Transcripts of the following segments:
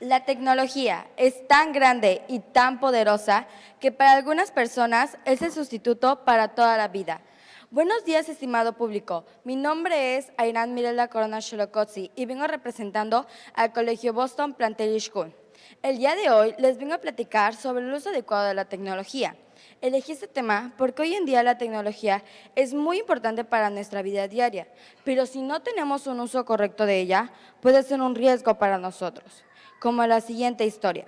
La tecnología es tan grande y tan poderosa que para algunas personas es el sustituto para toda la vida. Buenos días, estimado público. Mi nombre es Airan Mirela Corona Sholokotsi y vengo representando al Colegio Boston Plantel School. El día de hoy les vengo a platicar sobre el uso adecuado de la tecnología. Elegí este tema porque hoy en día la tecnología es muy importante para nuestra vida diaria, pero si no tenemos un uso correcto de ella, puede ser un riesgo para nosotros, como la siguiente historia.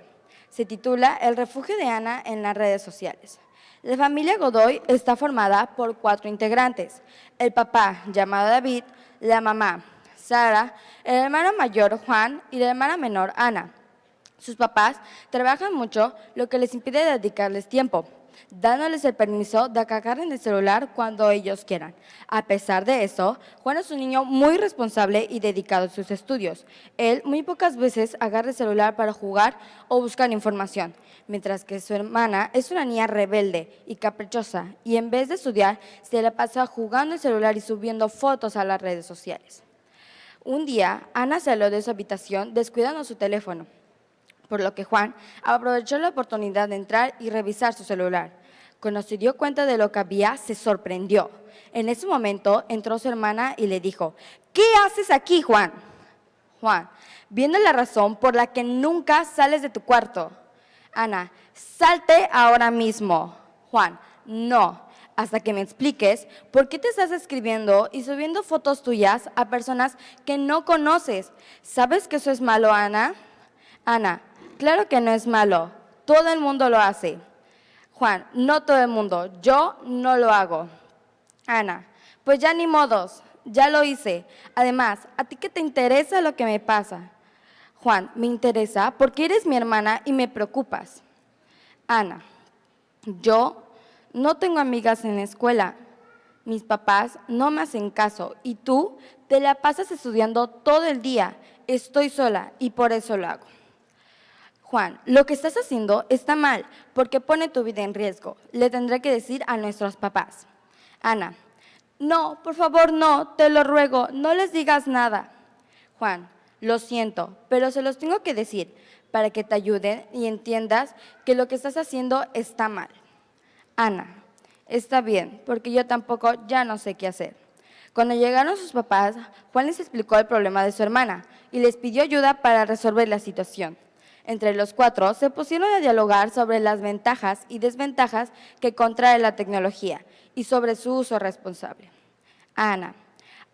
Se titula El refugio de Ana en las redes sociales. La familia Godoy está formada por cuatro integrantes. El papá, llamado David, la mamá, Sara, el hermano mayor, Juan, y la hermana menor, Ana. Sus papás trabajan mucho, lo que les impide dedicarles tiempo dándoles el permiso de en el celular cuando ellos quieran. A pesar de eso, Juan es un niño muy responsable y dedicado a sus estudios. Él muy pocas veces agarra el celular para jugar o buscar información, mientras que su hermana es una niña rebelde y caprichosa y en vez de estudiar se la pasa jugando el celular y subiendo fotos a las redes sociales. Un día, Ana salió de su habitación descuidando su teléfono por lo que Juan aprovechó la oportunidad de entrar y revisar su celular. Cuando se dio cuenta de lo que había, se sorprendió. En ese momento entró su hermana y le dijo, ¿qué haces aquí, Juan? Juan, viendo la razón por la que nunca sales de tu cuarto. Ana, salte ahora mismo. Juan, no, hasta que me expliques por qué te estás escribiendo y subiendo fotos tuyas a personas que no conoces. ¿Sabes que eso es malo, Ana? Ana, Claro que no es malo, todo el mundo lo hace. Juan, no todo el mundo, yo no lo hago. Ana, pues ya ni modos, ya lo hice. Además, ¿a ti qué te interesa lo que me pasa? Juan, me interesa porque eres mi hermana y me preocupas. Ana, yo no tengo amigas en la escuela. Mis papás no me hacen caso y tú te la pasas estudiando todo el día. Estoy sola y por eso lo hago. Juan, lo que estás haciendo está mal porque pone tu vida en riesgo. Le tendré que decir a nuestros papás. Ana, no, por favor, no, te lo ruego, no les digas nada. Juan, lo siento, pero se los tengo que decir para que te ayuden y entiendas que lo que estás haciendo está mal. Ana, está bien, porque yo tampoco ya no sé qué hacer. Cuando llegaron sus papás, Juan les explicó el problema de su hermana y les pidió ayuda para resolver la situación. Entre los cuatro se pusieron a dialogar sobre las ventajas y desventajas que contrae la tecnología y sobre su uso responsable. Ana,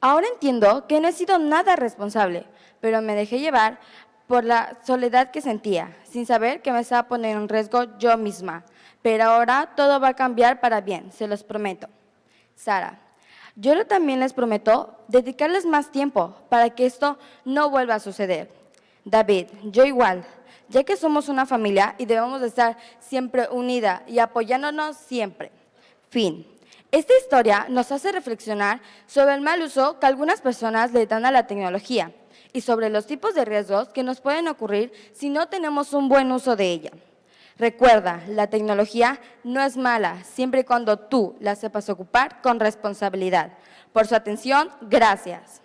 ahora entiendo que no he sido nada responsable, pero me dejé llevar por la soledad que sentía, sin saber que me estaba poniendo en riesgo yo misma. Pero ahora todo va a cambiar para bien, se los prometo. Sara, yo también les prometo dedicarles más tiempo para que esto no vuelva a suceder. David, yo igual, ya que somos una familia y debemos de estar siempre unida y apoyándonos siempre. Fin. Esta historia nos hace reflexionar sobre el mal uso que algunas personas le dan a la tecnología y sobre los tipos de riesgos que nos pueden ocurrir si no tenemos un buen uso de ella. Recuerda, la tecnología no es mala, siempre y cuando tú la sepas ocupar con responsabilidad. Por su atención, gracias.